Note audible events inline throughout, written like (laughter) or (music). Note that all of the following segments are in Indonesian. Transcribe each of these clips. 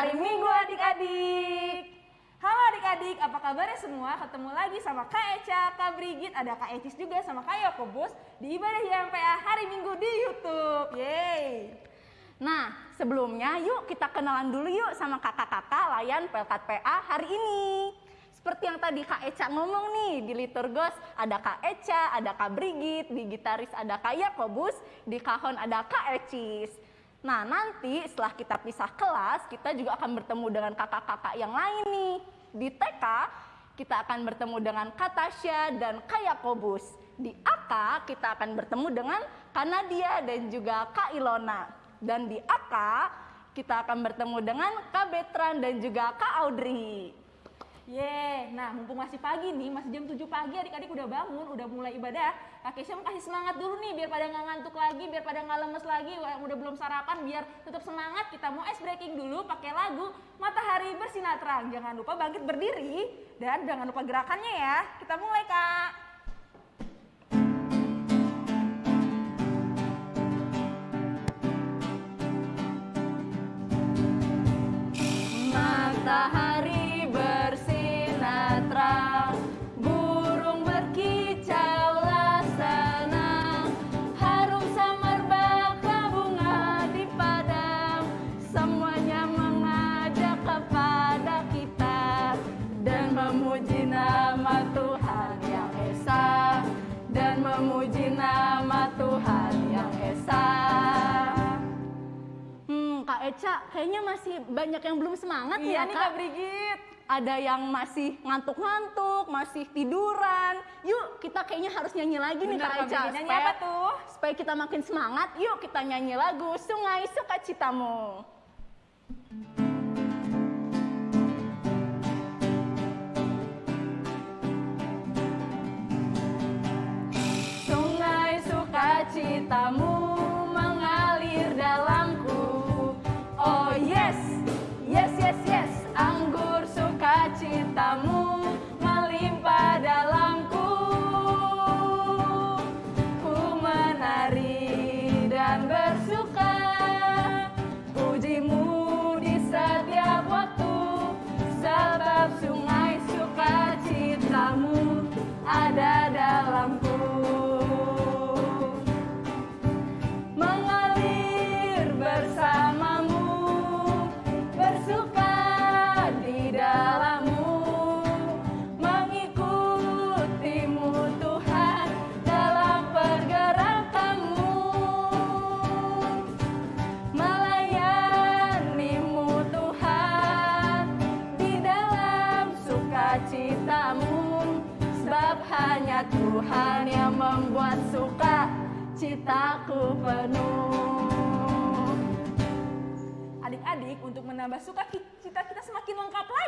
hari Minggu adik-adik. Halo adik-adik, apa kabarnya semua? Ketemu lagi sama Kak Eca, Kak Brigit, ada Kak Ecis juga sama Kak Yakobus di Ibadah YMPA hari Minggu di Youtube. Yeay! Nah, sebelumnya yuk kita kenalan dulu yuk sama kakak-kakak layan Pelkat PA hari ini. Seperti yang tadi Kak Eca ngomong nih, di Liturgos ada Kak Eca, ada Kak Brigit, di gitaris ada Kak Yakobus, di kahon ada Kak Ecis. Nah, nanti setelah kita pisah kelas, kita juga akan bertemu dengan kakak-kakak yang lain nih. Di TK, kita akan bertemu dengan Kak Tasya dan Kak Yakobus. Di AK, kita akan bertemu dengan Kak Nadia dan juga Kak Ilona. Dan di AK, kita akan bertemu dengan Kak Betran dan juga Kak Audrey. Yeay, nah mumpung masih pagi nih, masih jam 7 pagi adik-adik udah bangun, udah mulai ibadah. Kak mau kasih semangat dulu nih biar pada nggak ngantuk lagi, biar pada nggak lemes lagi, udah belum sarapan biar tetap semangat. Kita mau ice breaking dulu pakai lagu Matahari Bersinar Terang. Jangan lupa bangkit berdiri dan jangan lupa gerakannya ya. Kita mulai Kak. Kak Eca, kayaknya masih banyak yang belum semangat Iya ya nih Kak. Kak Brigit. Ada yang masih ngantuk-ngantuk, masih tiduran. Yuk, kita kayaknya harus nyanyi lagi nih Bener, Kak Kak Eca. Nyanyi supaya- apa tuh? Supaya kita makin semangat, yuk kita nyanyi lagu Sungai Sukacitamu.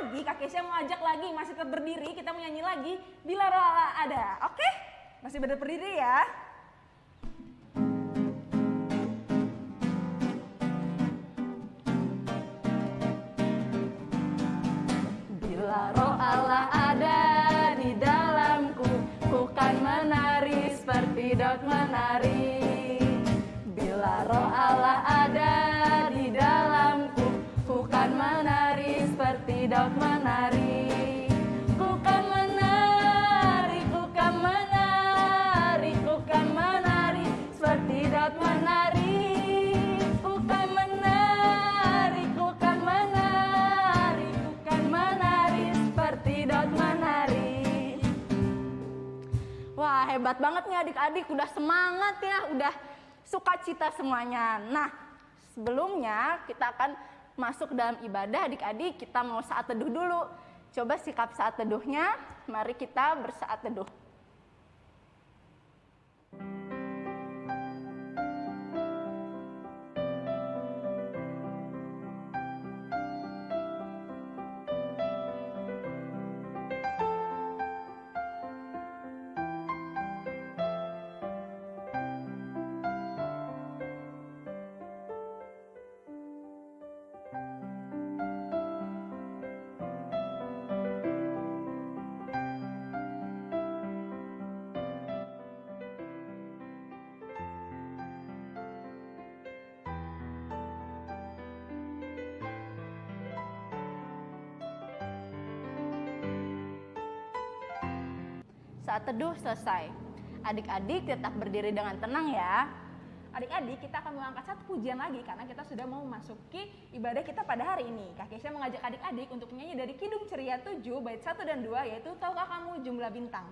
Lagi, Kak Kesha mau ajak lagi, masih tetap berdiri, kita mau nyanyi lagi Bila Roh Allah ada, oke? Masih ber- berdiri ya. Bila roh Allah ada di dalamku, ku kan menari seperti Daud menari. Bila roh Allah ada seperti Daud menari. Ku kan menari, ku kan menari, ku kan menari seperti Daud menari. Ku kan menari, ku kan menari, ku kan menari seperti Daud menari. Wah hebat banget nih adik-adik, udah semangat ya, udah sukacita semuanya. Nah sebelumnya kita akan masuk dalam ibadah adik-adik, kita mau saat teduh dulu. Coba sikap saat teduhnya, mari kita bersaat teduh. Saat teduh selesai. Adik-adik tetap berdiri dengan tenang ya. Adik-adik, kita akan mengangkat satu pujian lagi karena kita sudah mau memasuki ibadah kita pada hari ini. Kak Kesha mengajak adik-adik untuk menyanyi dari Kidung Ceria 7 bait 1 dan 2 yaitu Tahukah Kamu Jumlah Bintang.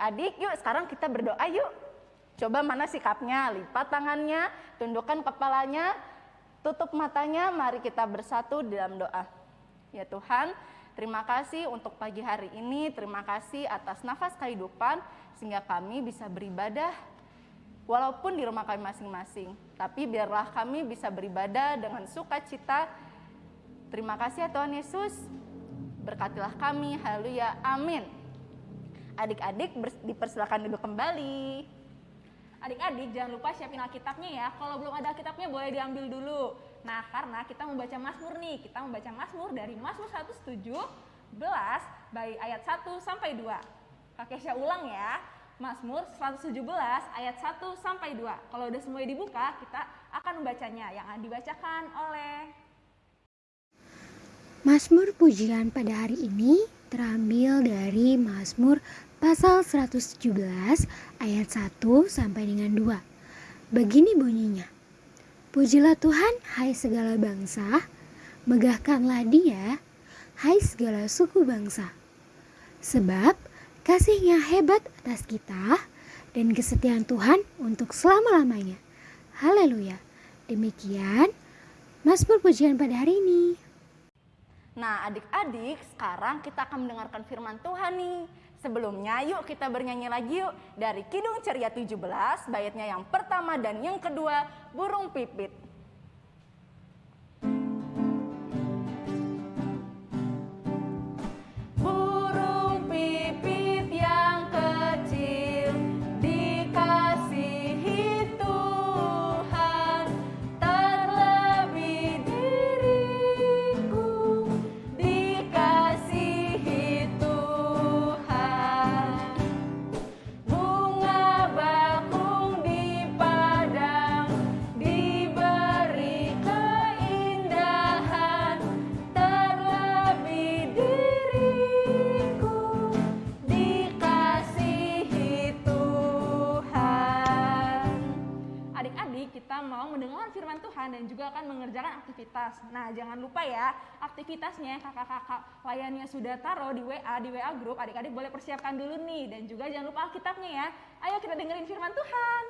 Adik-adik, yuk sekarang kita berdoa yuk. Coba mana sikapnya? Lipat tangannya, tundukkan kepalanya, tutup matanya. Mari kita bersatu dalam doa. Ya Tuhan, terima kasih untuk pagi hari ini. Terima kasih atas nafas kehidupan sehingga kami bisa beribadah walaupun di rumah kami masing-masing. Tapi biarlah kami bisa beribadah dengan sukacita. Terima kasih ya Tuhan Yesus. Berkatilah kami. Haleluya. Amin. Adik-adik dipersilakan duduk kembali. Adik-adik jangan lupa siapin Alkitabnya ya. Kalau belum ada Alkitabnya boleh diambil dulu. Nah, karena kita membaca Mazmur nih. Kita membaca Mazmur dari Mazmur 117 baik ayat 1 sampai 2. Kak Kesha ulang ya. Mazmur 117 ayat 1 sampai 2. Kalau udah semuanya dibuka, kita akan membacanya yang akan dibacakan oleh Mazmur pujian pada hari ini terambil dari Mazmur pasal 117 ayat 1 sampai dengan 2. Begini bunyinya. Pujilah Tuhan hai segala bangsa, megahkanlah dia hai segala suku bangsa. Sebab kasihnya hebat atas kita dan kesetiaan Tuhan untuk selama-lamanya. Haleluya. Demikian Mazmur pujian pada hari ini. Nah, adik-adik, sekarang kita akan mendengarkan firman Tuhan nih. Sebelumnya, yuk kita bernyanyi lagi yuk dari Kidung Ceria 17, baitnya yang pertama dan yang kedua, Burung Pipit. Dan juga akan mengerjakan aktivitas. Nah, jangan lupa ya, aktivitasnya kakak-kakak layannya sudah taruh di WA, di WA grup. Adik-adik boleh persiapkan dulu nih. Dan juga jangan lupa Alkitabnya ya. Ayo kita dengerin firman Tuhan.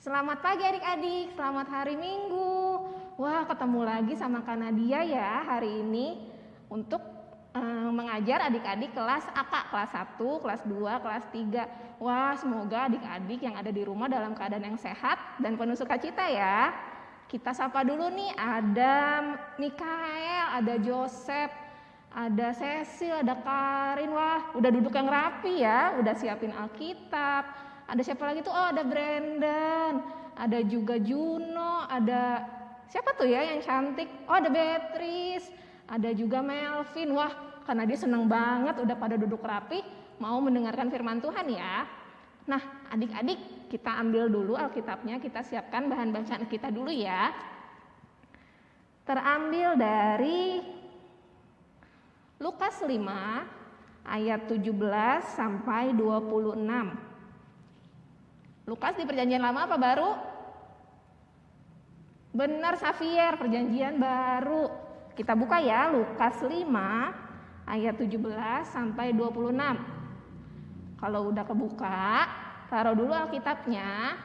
Selamat pagi adik-adik, selamat hari Minggu. Wah, ketemu lagi sama Kak Nadia ya hari ini untuk eh, mengajar adik-adik kelas AK, kelas 1, kelas 2, kelas 3. Wah, semoga adik-adik yang ada di rumah dalam keadaan yang sehat dan penuh sukacita ya. Kita sapa dulu nih, ada Mikael, ada Joseph, ada Cecil, ada Karin. Wah, udah duduk yang rapi ya, udah siapin Alkitab. Ada siapa lagi tuh? Oh, ada Brandon, ada juga Juno, ada siapa tuh ya yang cantik? Oh, ada Beatrice, ada juga Melvin. Wah, karena dia seneng banget udah pada duduk rapi, mau mendengarkan firman Tuhan ya. Nah, adik-adik, kita ambil dulu Alkitabnya, kita siapkan bahan bacaan kita dulu ya. Terambil dari Lukas 5 ayat 17 sampai 26. Lukas di perjanjian lama apa baru? Benar Xavier, perjanjian baru. Kita buka ya Lukas 5 ayat 17 sampai 26. Kalau udah kebuka, taruh dulu Alkitabnya.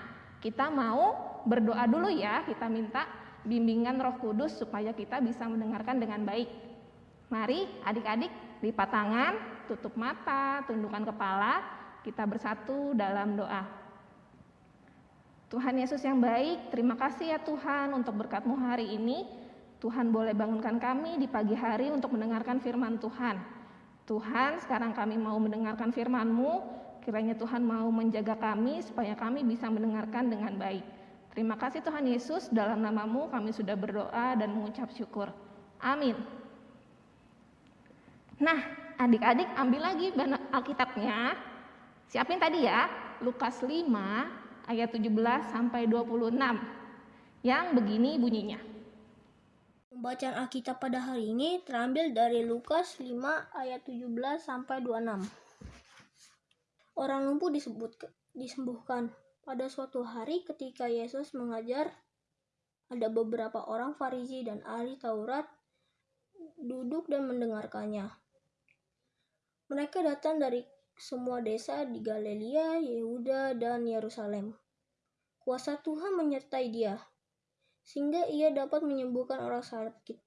Kita mau berdoa dulu ya, kita minta bimbingan Roh Kudus supaya kita bisa mendengarkan dengan baik. Mari adik-adik lipat tangan, tutup mata, tundukkan kepala, kita bersatu dalam doa. Tuhan Yesus yang baik, terima kasih ya Tuhan untuk berkatmu hari ini. Tuhan boleh bangunkan kami di pagi hari untuk mendengarkan firman Tuhan. Tuhan, sekarang kami mau mendengarkan firman-Mu, kiranya Tuhan mau menjaga kami supaya kami bisa mendengarkan dengan baik. Terima kasih Tuhan Yesus, dalam namamu kami sudah berdoa dan mengucap syukur. Amin. Nah, adik-adik ambil lagi Alkitabnya. Siapin tadi ya, Lukas 5 ayat 17 sampai 26. Yang begini bunyinya. Pembacaan Alkitab pada hari ini terambil dari Lukas 5 ayat 17 sampai 26. Orang lumpuh disebut disembuhkan. Pada suatu hari ketika Yesus mengajar, ada beberapa orang Farisi dan ahli Taurat duduk dan mendengarkannya. Mereka datang dari semua desa di Galilea, Yehuda, dan Yerusalem. Kuasa Tuhan menyertai dia, sehingga ia dapat menyembuhkan orang sakit.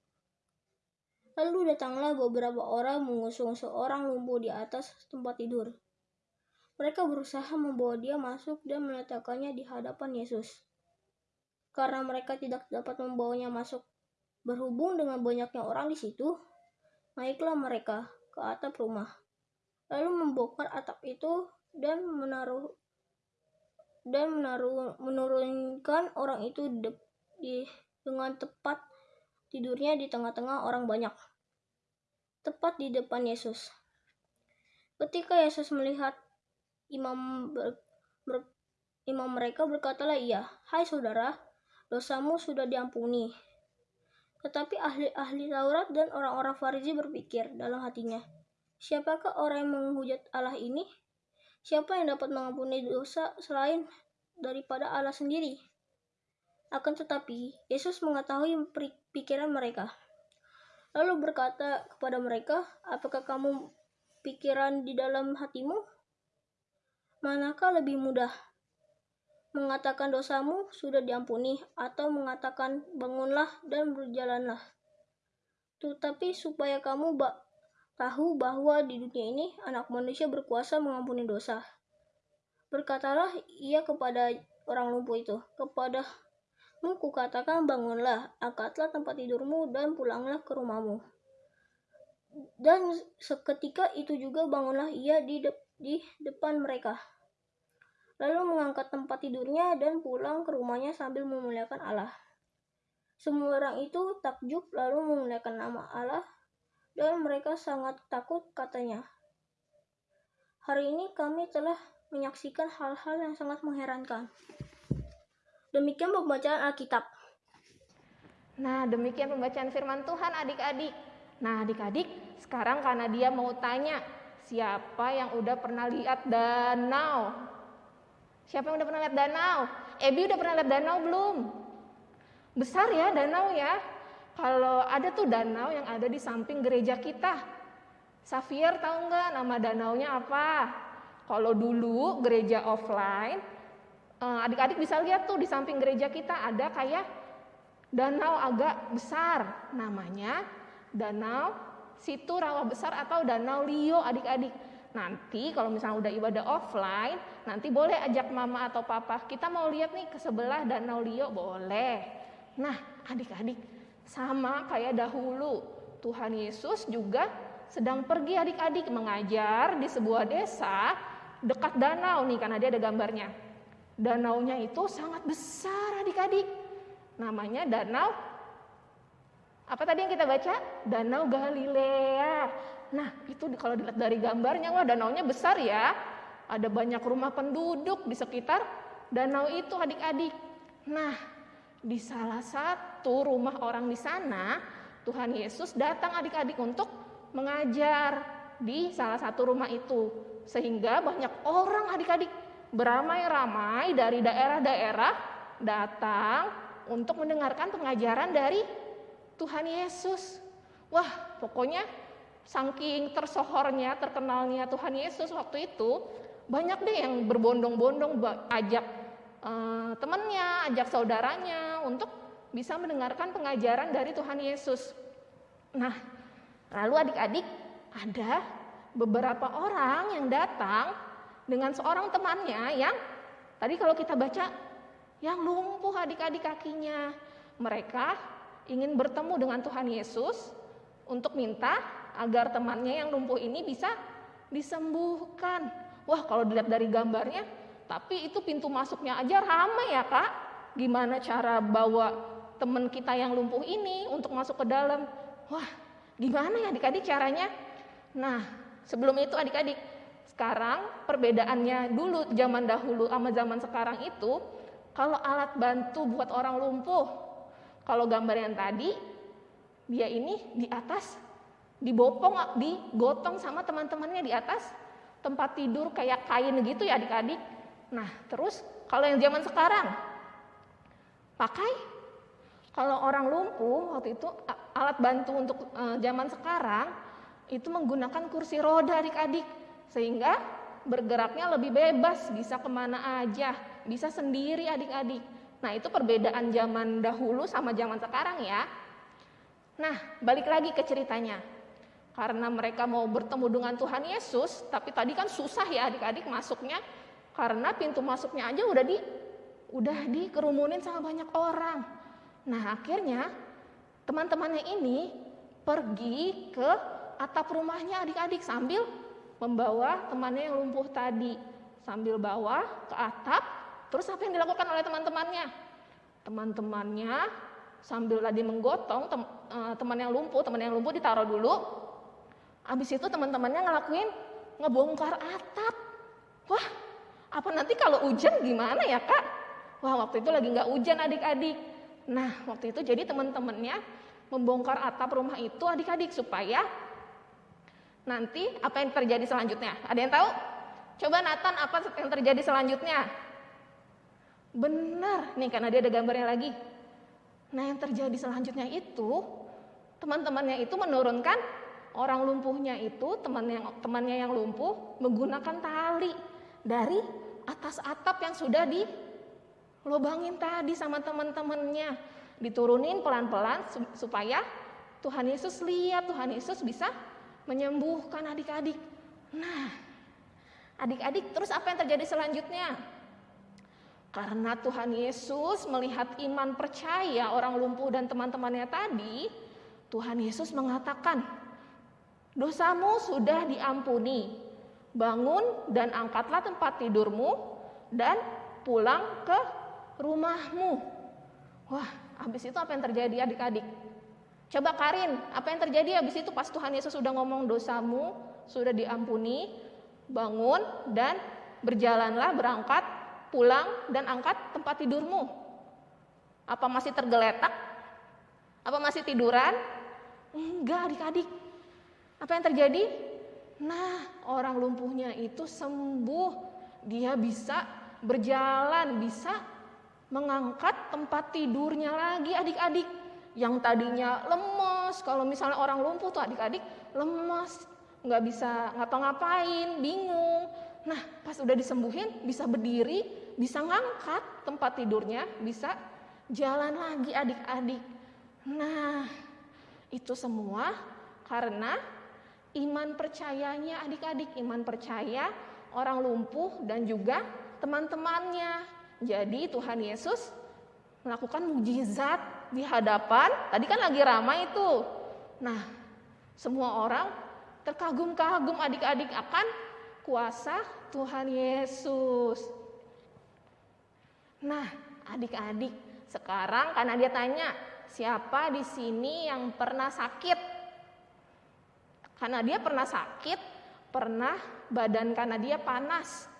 Lalu datanglah beberapa orang mengusung seorang lumpuh di atas tempat tidur. Mereka berusaha membawa dia masuk dan meletakkannya di hadapan Yesus. Karena mereka tidak dapat membawanya masuk berhubung dengan banyaknya orang di situ, naiklah mereka ke atap rumah lalu membongkar atap itu dan menaruh dan menaruh menurunkan orang itu de, di dengan tepat tidurnya di tengah-tengah orang banyak tepat di depan Yesus ketika Yesus melihat imam ber, ber, imam mereka berkatalah ia hai saudara dosamu sudah diampuni tetapi ahli-ahli Taurat dan orang-orang Farisi berpikir dalam hatinya Siapakah orang yang menghujat Allah ini? Siapa yang dapat mengampuni dosa selain daripada Allah sendiri? Akan tetapi, Yesus mengetahui pikiran mereka. Lalu berkata kepada mereka, apakah kamu pikiran di dalam hatimu? Manakah lebih mudah? Mengatakan dosamu sudah diampuni atau mengatakan bangunlah dan berjalanlah. Tetapi supaya kamu tahu bahwa di dunia ini anak manusia berkuasa mengampuni dosa. Berkatalah ia kepada orang lumpuh itu, kepada ku katakan bangunlah, angkatlah tempat tidurmu dan pulanglah ke rumahmu. Dan seketika itu juga bangunlah ia di, de di depan mereka. Lalu mengangkat tempat tidurnya dan pulang ke rumahnya sambil memuliakan Allah. Semua orang itu takjub lalu memuliakan nama Allah dan mereka sangat takut katanya. Hari ini kami telah menyaksikan hal-hal yang sangat mengherankan. Demikian pembacaan Alkitab. Nah, demikian pembacaan firman Tuhan adik-adik. Nah, adik-adik, sekarang karena dia mau tanya, siapa yang udah pernah lihat danau? Siapa yang udah pernah lihat danau? Ebi udah pernah lihat danau belum? Besar ya danau ya? Kalau ada tuh danau yang ada di samping gereja kita. Xavier tahu nggak nama danaunya apa? Kalau dulu gereja offline, adik-adik bisa lihat tuh di samping gereja kita ada kayak danau agak besar. Namanya Danau Situ Rawa Besar atau Danau Lio adik-adik. Nanti kalau misalnya udah ibadah offline, nanti boleh ajak mama atau papa. Kita mau lihat nih ke sebelah Danau Lio, boleh. Nah, adik-adik, sama kayak dahulu, Tuhan Yesus juga sedang pergi adik-adik mengajar di sebuah desa dekat danau nih karena dia ada gambarnya. Danaunya itu sangat besar adik-adik. Namanya danau apa tadi yang kita baca? Danau Galilea. Nah, itu kalau dilihat dari gambarnya, wah danaunya besar ya. Ada banyak rumah penduduk di sekitar danau itu adik-adik. Nah, di salah satu rumah orang di sana, Tuhan Yesus datang adik-adik untuk mengajar di salah satu rumah itu. Sehingga banyak orang adik-adik beramai-ramai dari daerah-daerah datang untuk mendengarkan pengajaran dari Tuhan Yesus. Wah, pokoknya saking tersohornya, terkenalnya Tuhan Yesus waktu itu, banyak deh yang berbondong-bondong ajak uh, temannya, ajak saudaranya untuk bisa mendengarkan pengajaran dari Tuhan Yesus. Nah, lalu adik-adik ada beberapa orang yang datang dengan seorang temannya yang tadi kalau kita baca yang lumpuh adik-adik kakinya. Mereka ingin bertemu dengan Tuhan Yesus untuk minta agar temannya yang lumpuh ini bisa disembuhkan. Wah, kalau dilihat dari gambarnya, tapi itu pintu masuknya aja ramai ya, Kak. Gimana cara bawa teman kita yang lumpuh ini untuk masuk ke dalam. Wah, gimana ya adik-adik caranya? Nah, sebelum itu adik-adik, sekarang perbedaannya dulu zaman dahulu sama zaman sekarang itu, kalau alat bantu buat orang lumpuh, kalau gambar yang tadi, dia ini di atas dibopong, digotong sama teman-temannya di atas tempat tidur kayak kain gitu ya adik-adik. Nah, terus kalau yang zaman sekarang, pakai. Kalau orang lumpuh waktu itu alat bantu untuk e, zaman sekarang itu menggunakan kursi roda adik-adik sehingga bergeraknya lebih bebas bisa ke mana aja bisa sendiri adik-adik. Nah itu perbedaan zaman dahulu sama zaman sekarang ya. Nah balik lagi ke ceritanya. Karena mereka mau bertemu dengan Tuhan Yesus tapi tadi kan susah ya adik-adik masuknya. Karena pintu masuknya aja udah di udah dikerumunin sama banyak orang. Nah akhirnya teman-temannya ini pergi ke atap rumahnya adik-adik sambil membawa temannya yang lumpuh tadi. Sambil bawa ke atap, terus apa yang dilakukan oleh teman-temannya? Teman-temannya sambil tadi menggotong tem, uh, teman yang lumpuh, teman yang lumpuh ditaruh dulu. Habis itu teman-temannya ngelakuin ngebongkar atap. Wah, apa nanti kalau hujan gimana ya kak? Wah waktu itu lagi nggak hujan adik-adik. Nah, waktu itu jadi teman-temannya membongkar atap rumah itu adik-adik supaya nanti apa yang terjadi selanjutnya. Ada yang tahu? Coba Nathan apa yang terjadi selanjutnya? Benar, nih karena dia ada gambarnya lagi. Nah, yang terjadi selanjutnya itu teman-temannya itu menurunkan orang lumpuhnya itu teman yang temannya yang lumpuh menggunakan tali dari atas atap yang sudah di lobangin tadi sama teman-temannya diturunin pelan-pelan supaya Tuhan Yesus lihat Tuhan Yesus bisa menyembuhkan adik-adik. Nah, adik-adik terus apa yang terjadi selanjutnya? Karena Tuhan Yesus melihat iman percaya orang lumpuh dan teman-temannya tadi, Tuhan Yesus mengatakan, "Dosamu sudah diampuni. Bangun dan angkatlah tempat tidurmu dan pulang ke rumahmu. Wah, habis itu apa yang terjadi adik-adik? Coba Karin, apa yang terjadi habis itu pas Tuhan Yesus sudah ngomong dosamu sudah diampuni, bangun dan berjalanlah berangkat, pulang dan angkat tempat tidurmu. Apa masih tergeletak? Apa masih tiduran? Enggak adik-adik. Apa yang terjadi? Nah, orang lumpuhnya itu sembuh. Dia bisa berjalan, bisa mengangkat tempat tidurnya lagi adik-adik yang tadinya lemes. Kalau misalnya orang lumpuh tuh adik-adik lemes nggak bisa ngapa-ngapain bingung. Nah pas udah disembuhin bisa berdiri bisa ngangkat tempat tidurnya bisa jalan lagi adik-adik. Nah itu semua karena iman percayanya adik-adik. Iman percaya orang lumpuh dan juga teman-temannya. Jadi Tuhan Yesus melakukan mujizat di hadapan, tadi kan lagi ramai itu. Nah, semua orang terkagum-kagum adik-adik akan kuasa Tuhan Yesus. Nah, adik-adik, sekarang karena dia tanya, siapa di sini yang pernah sakit? Karena dia pernah sakit, pernah badan karena dia panas.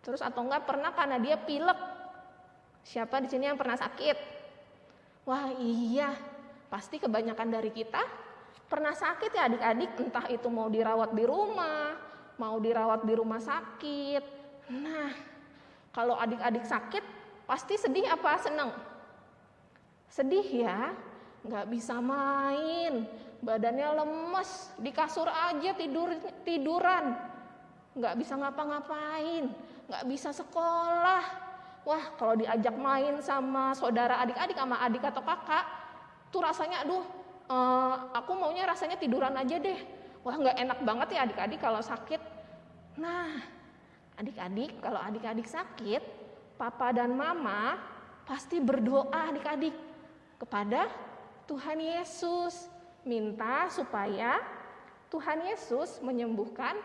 Terus atau enggak pernah karena dia pilek. Siapa di sini yang pernah sakit? Wah iya, pasti kebanyakan dari kita pernah sakit ya adik-adik. Entah itu mau dirawat di rumah, mau dirawat di rumah sakit. Nah, kalau adik-adik sakit, pasti sedih apa seneng? Sedih ya, nggak bisa main, badannya lemes, di kasur aja tidur tiduran, nggak bisa ngapa-ngapain, nggak bisa sekolah. Wah, kalau diajak main sama saudara adik-adik sama adik atau kakak, tuh rasanya aduh, eh, aku maunya rasanya tiduran aja deh. Wah, nggak enak banget ya adik-adik kalau sakit. Nah, adik-adik kalau adik-adik sakit, papa dan mama pasti berdoa adik-adik kepada Tuhan Yesus, minta supaya Tuhan Yesus menyembuhkan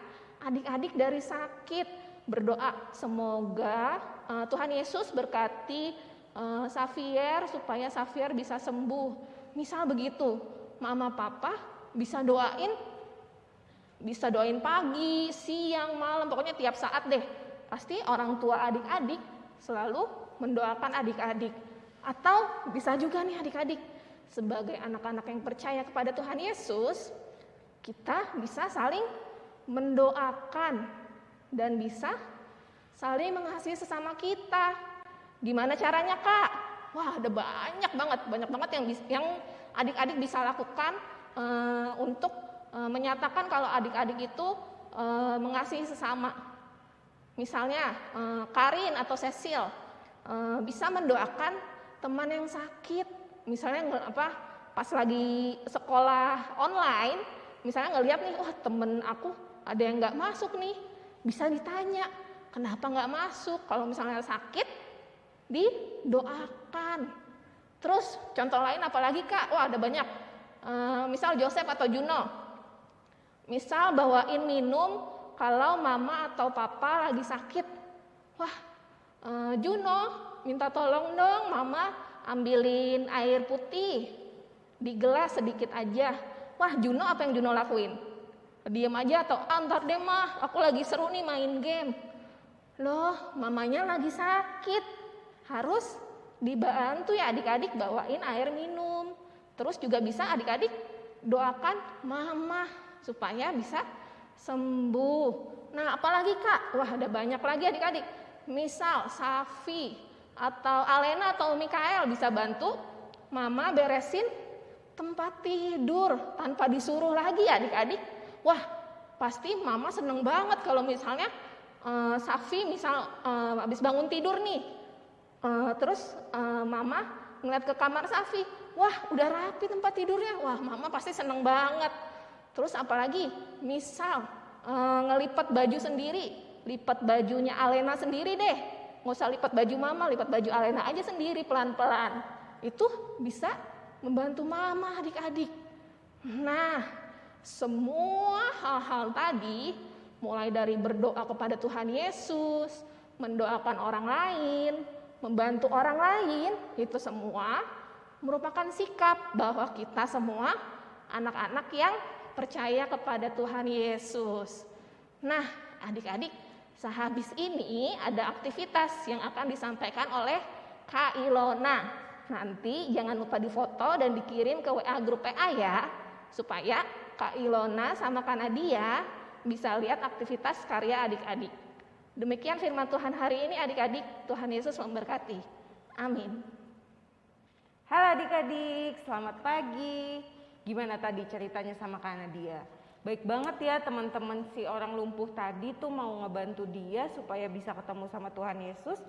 adik-adik dari sakit. Berdoa semoga uh, Tuhan Yesus berkati uh, Xavier supaya Xavier bisa sembuh. Misal begitu, mama papa bisa doain bisa doain pagi, siang, malam, pokoknya tiap saat deh. Pasti orang tua adik-adik selalu mendoakan adik-adik. Atau bisa juga nih adik-adik, sebagai anak-anak yang percaya kepada Tuhan Yesus, kita bisa saling mendoakan dan bisa saling mengasihi sesama kita. Gimana caranya kak? Wah ada banyak banget, banyak banget yang yang adik-adik bisa lakukan uh, untuk uh, menyatakan kalau adik-adik itu uh, mengasihi sesama. Misalnya uh, Karin atau Cecil uh, bisa mendoakan teman yang sakit, misalnya apa pas lagi sekolah online, misalnya ngeliat nih, wah temen aku ada yang nggak masuk nih, bisa ditanya kenapa nggak masuk. Kalau misalnya sakit, didoakan. Terus contoh lain apalagi kak, wah ada banyak. E, misal Joseph atau Juno, misal bawain minum kalau mama atau papa lagi sakit. Wah, e, Juno minta tolong dong mama ambilin air putih di gelas sedikit aja. Wah, Juno apa yang Juno lakuin? Diam aja atau antar ah, deh mah, aku lagi seru nih main game. Loh, mamanya lagi sakit. Harus dibantu ya adik-adik bawain air minum. Terus juga bisa adik-adik doakan mama supaya bisa sembuh. Nah, apalagi Kak? Wah, ada banyak lagi adik-adik. Misal Safi atau Alena atau Mikael bisa bantu mama beresin tempat tidur tanpa disuruh lagi adik-adik. Wah, pasti mama seneng banget kalau misalnya uh, Safi misal uh, habis bangun tidur nih. Uh, terus uh, mama ngeliat ke kamar Safi, wah udah rapi tempat tidurnya. Wah, mama pasti seneng banget. Terus apalagi misal uh, ngelipat baju sendiri, lipat bajunya Alena sendiri deh. Nggak usah lipat baju mama, lipat baju Alena aja sendiri pelan-pelan. Itu bisa membantu mama adik-adik. Nah, semua hal-hal tadi mulai dari berdoa kepada Tuhan Yesus, mendoakan orang lain, membantu orang lain, itu semua merupakan sikap bahwa kita semua anak-anak yang percaya kepada Tuhan Yesus. Nah, adik-adik, sehabis ini ada aktivitas yang akan disampaikan oleh Kak Ilona. Nanti jangan lupa difoto dan dikirim ke WA grup PA ya, supaya Kak Ilona sama Kak Nadia bisa lihat aktivitas karya adik-adik. Demikian firman Tuhan hari ini adik-adik, Tuhan Yesus memberkati. Amin. Halo adik-adik, selamat pagi. Gimana tadi ceritanya sama Kak Nadia? Baik banget ya teman-teman si orang lumpuh tadi tuh mau ngebantu dia supaya bisa ketemu sama Tuhan Yesus.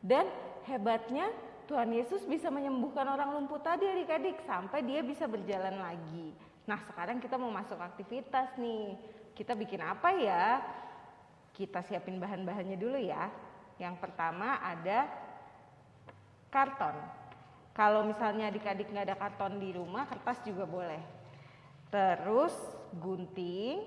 Dan hebatnya Tuhan Yesus bisa menyembuhkan orang lumpuh tadi adik-adik sampai dia bisa berjalan lagi. Nah sekarang kita mau masuk aktivitas nih. Kita bikin apa ya? Kita siapin bahan-bahannya dulu ya. Yang pertama ada karton. Kalau misalnya adik-adik nggak ada karton di rumah, kertas juga boleh. Terus gunting.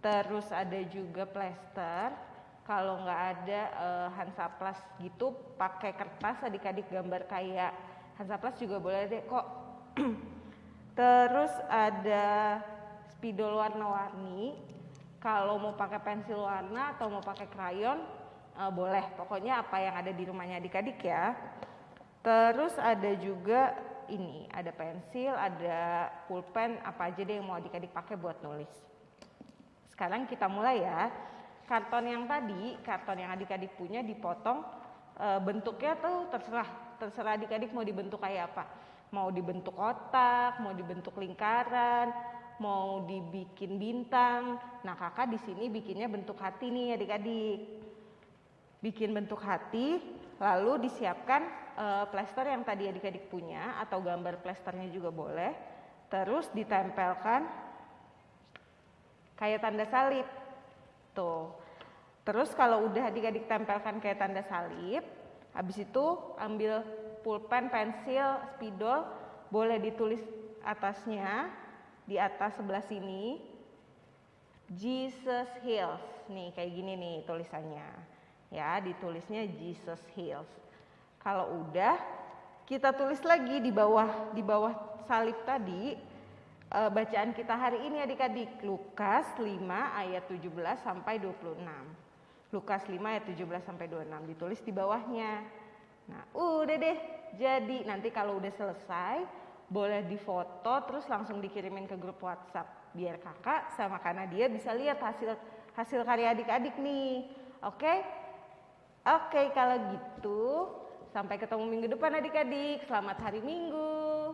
Terus ada juga plester. Kalau nggak ada uh, hansaplas gitu, pakai kertas adik-adik gambar kayak hansaplas juga boleh deh kok. (clears throat) Terus ada spidol warna-warni. Kalau mau pakai pensil warna atau mau pakai krayon, uh, boleh. Pokoknya apa yang ada di rumahnya adik-adik ya. Terus ada juga ini, ada pensil, ada pulpen, apa aja deh yang mau adik-adik pakai buat nulis. Sekarang kita mulai ya. Karton yang tadi, karton yang adik-adik punya dipotong e, bentuknya tuh terserah terserah adik-adik mau dibentuk kayak apa. Mau dibentuk kotak, mau dibentuk lingkaran, mau dibikin bintang. Nah, kakak di sini bikinnya bentuk hati nih adik-adik. Bikin bentuk hati, lalu disiapkan uh, plester yang tadi adik-adik punya atau gambar plesternya juga boleh. Terus ditempelkan kayak tanda salib. Tuh. Terus kalau udah adik-adik tempelkan kayak tanda salib, habis itu ambil pulpen, pensil, spidol, boleh ditulis atasnya di atas sebelah sini Jesus Heals. Nih kayak gini nih tulisannya. Ya, ditulisnya Jesus Heals. Kalau udah kita tulis lagi di bawah di bawah salib tadi uh, bacaan kita hari ini adik-adik Lukas 5 ayat 17 sampai 26. Lukas 5 ayat 17 sampai 26 ditulis di bawahnya. Nah, udah deh. Jadi nanti kalau udah selesai boleh difoto terus langsung dikirimin ke grup WhatsApp biar kakak sama karena dia bisa lihat hasil hasil karya adik-adik nih. Oke? Oke, kalau gitu sampai ketemu minggu depan adik-adik. Selamat hari Minggu.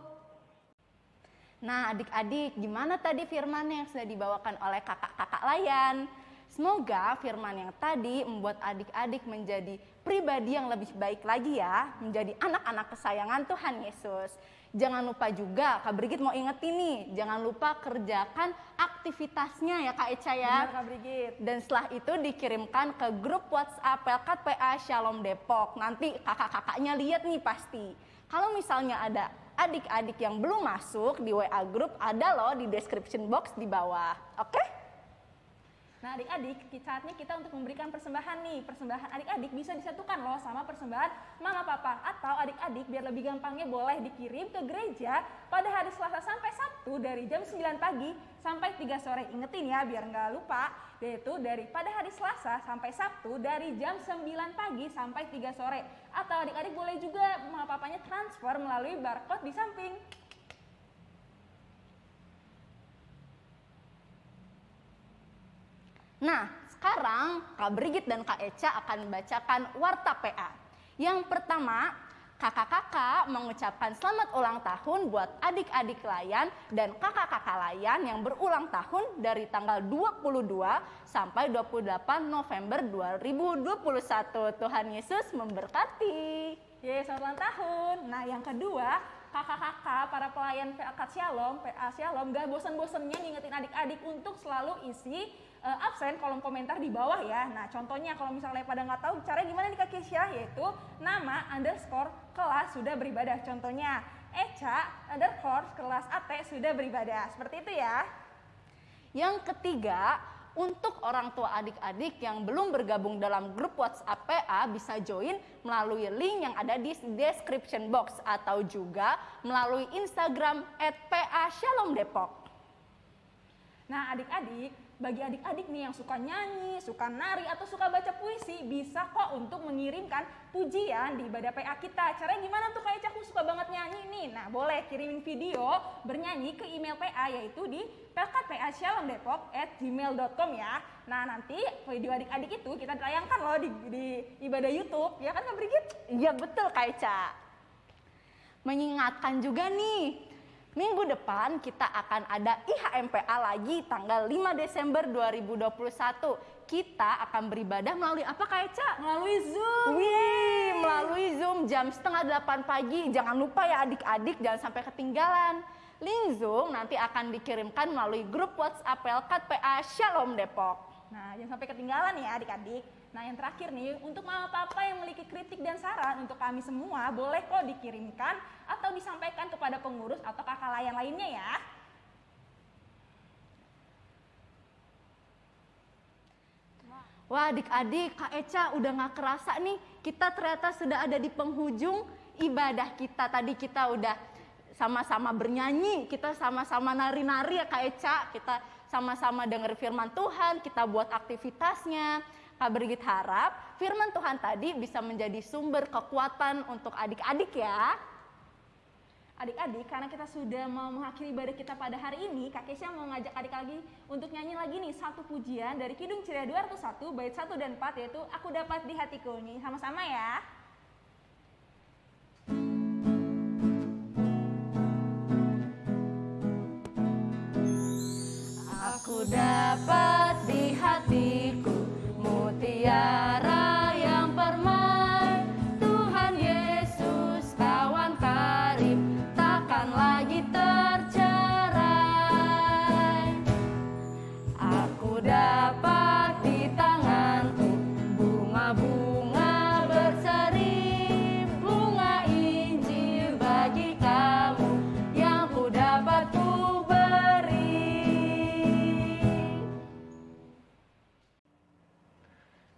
Nah, adik-adik, gimana tadi firman yang sudah dibawakan oleh kakak-kakak layan? Semoga firman yang tadi membuat adik-adik menjadi pribadi yang lebih baik lagi ya, menjadi anak-anak kesayangan Tuhan Yesus. Jangan lupa juga, Kak Brigit mau ingetin nih, jangan lupa kerjakan aktivitasnya ya Kak Eca ya. Benar, Kak Brigit. Dan setelah itu dikirimkan ke grup WhatsApp Pelkat PA Shalom Depok. Nanti kakak-kakaknya lihat nih pasti. Kalau misalnya ada adik-adik yang belum masuk di WA grup, ada loh di description box di bawah. Oke? Okay? Nah adik-adik, saatnya kita untuk memberikan persembahan nih. Persembahan adik-adik bisa disatukan loh sama persembahan mama papa. Atau adik-adik biar lebih gampangnya boleh dikirim ke gereja pada hari Selasa sampai Sabtu dari jam 9 pagi sampai 3 sore. Ingetin ya biar nggak lupa. Yaitu dari pada hari Selasa sampai Sabtu dari jam 9 pagi sampai 3 sore. Atau adik-adik boleh juga mama papanya transfer melalui barcode di samping. Nah, sekarang Kak Brigit dan Kak Eca akan membacakan Warta PA. Yang pertama, kakak-kakak mengucapkan selamat ulang tahun buat adik-adik layan dan kakak-kakak layan yang berulang tahun dari tanggal 22 sampai 28 November 2021. Tuhan Yesus memberkati. Yeay, selamat ulang tahun. Nah, yang kedua, kakak-kakak, para pelayan PA Shalom, PA Shalom, gak bosan-bosannya ngingetin adik-adik untuk selalu isi uh, absen kolom komentar di bawah ya. Nah contohnya kalau misalnya pada nggak tahu cara gimana nih Kak Kesya yaitu nama underscore kelas sudah beribadah. Contohnya Eca underscore kelas AT sudah beribadah. Seperti itu ya. Yang ketiga, untuk orang tua adik-adik yang belum bergabung dalam grup WhatsApp PA bisa join melalui link yang ada di description box atau juga melalui Instagram @pa Shalom. Nah, adik-adik, bagi adik-adik nih yang suka nyanyi, suka nari, atau suka baca puisi, bisa kok untuk mengirimkan pujian di ibadah PA kita. Caranya gimana tuh kayak aku suka banget nyanyi nih? Nah boleh kirimin video bernyanyi ke email PA yaitu di pelkatpashalomdepok@gmail.com ya. Nah nanti video adik-adik itu kita tayangkan loh di, di ibadah YouTube, ya kan Kak Brigit? Iya betul Kak Eca. Mengingatkan juga nih, Minggu depan kita akan ada IHMPA lagi tanggal 5 Desember 2021. Kita akan beribadah melalui apa Kak Eca? Melalui Zoom. Wih, melalui Zoom jam setengah 8 pagi. Jangan lupa ya adik-adik jangan sampai ketinggalan. Link Zoom nanti akan dikirimkan melalui grup WhatsApp Pelkat PA Shalom Depok. Nah, jangan sampai ketinggalan ya adik-adik. Nah, yang terakhir nih, untuk mama papa yang memiliki kritik dan saran untuk kami semua, boleh kok dikirimkan atau disampaikan kepada pengurus atau kakak layan lainnya ya. Wah adik-adik, Kak Eca udah gak kerasa nih, kita ternyata sudah ada di penghujung ibadah kita. Tadi kita udah sama-sama bernyanyi, kita sama-sama nari-nari ya Kak Eca, kita sama-sama dengar firman Tuhan, kita buat aktivitasnya. Bergit harap firman Tuhan tadi bisa menjadi sumber kekuatan untuk adik-adik ya. Adik-adik, karena kita sudah mau mengakhiri ibadah kita pada hari ini, Kak Kesia mau ngajak adik lagi untuk nyanyi lagi nih satu pujian dari Kidung Ceria 201 bait 1 dan 4 yaitu Aku Dapat di Hatiku nih. Sama-sama ya. Aku dapat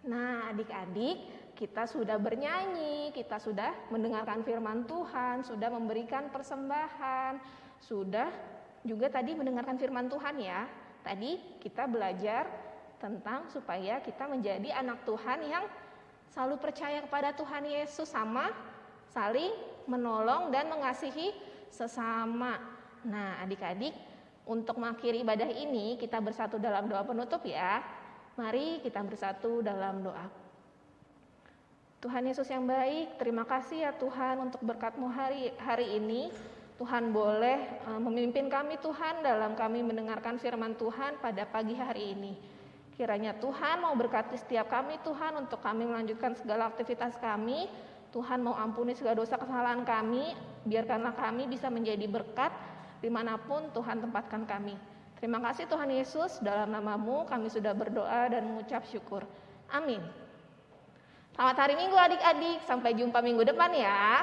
Nah, adik-adik, kita sudah bernyanyi, kita sudah mendengarkan firman Tuhan, sudah memberikan persembahan, sudah juga tadi mendengarkan firman Tuhan ya. Tadi kita belajar tentang supaya kita menjadi anak Tuhan yang selalu percaya kepada Tuhan Yesus sama saling menolong dan mengasihi sesama. Nah, adik-adik, untuk mengakhiri ibadah ini kita bersatu dalam doa penutup ya. Mari kita bersatu dalam doa. Tuhan Yesus yang baik, terima kasih ya Tuhan untuk berkat-Mu hari hari ini. Tuhan boleh uh, memimpin kami Tuhan dalam kami mendengarkan firman Tuhan pada pagi hari ini. Kiranya Tuhan mau berkati setiap kami Tuhan untuk kami melanjutkan segala aktivitas kami. Tuhan mau ampuni segala dosa kesalahan kami. Biarkanlah kami bisa menjadi berkat di mana pun Tuhan tempatkan kami. Terima kasih Tuhan Yesus, dalam namamu kami sudah berdoa dan mengucap syukur. Amin. Selamat hari Minggu adik-adik, sampai jumpa minggu depan ya.